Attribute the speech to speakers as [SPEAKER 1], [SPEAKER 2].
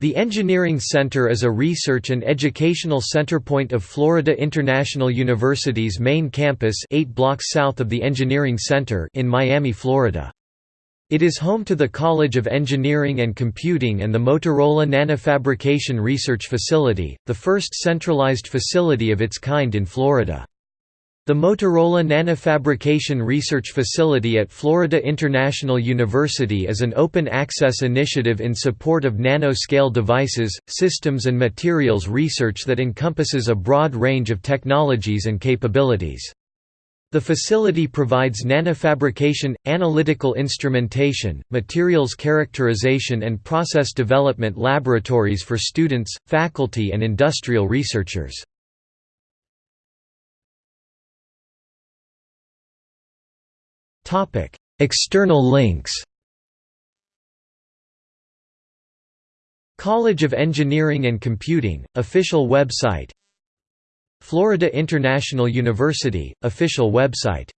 [SPEAKER 1] The Engineering Center is a research and educational centerpoint of Florida International University's main campus 8 blocks south of the Engineering Center in Miami, Florida. It is home to the College of Engineering and Computing and the Motorola Nanofabrication Research Facility, the first centralized facility of its kind in Florida. The Motorola Nanofabrication Research Facility at Florida International University is an open-access initiative in support of nanoscale devices, systems and materials research that encompasses a broad range of technologies and capabilities. The facility provides nanofabrication, analytical instrumentation, materials characterization and process development laboratories for students, faculty and industrial researchers. External links College of Engineering and Computing, official website Florida International University, official website